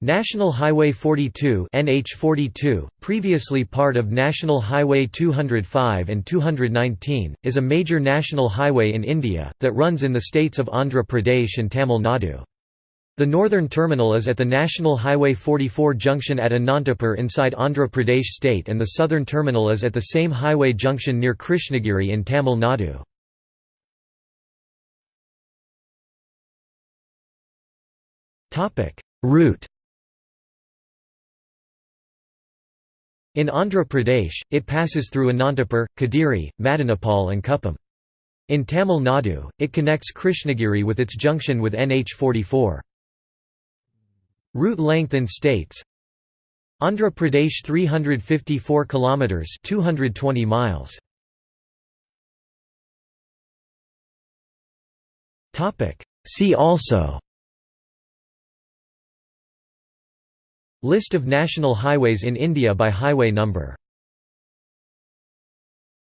National Highway 42 NH42, previously part of National Highway 205 and 219, is a major national highway in India, that runs in the states of Andhra Pradesh and Tamil Nadu. The northern terminal is at the National Highway 44 junction at Anantapur inside Andhra Pradesh state and the southern terminal is at the same highway junction near Krishnagiri in Tamil Nadu. Route In Andhra Pradesh, it passes through Anantapur, Kadiri, Madanapalle and Kuppam. In Tamil Nadu, it connects Krishnagiri with its junction with NH 44. Route length in states Andhra Pradesh 354 km 220 miles See also List of national highways in India by highway number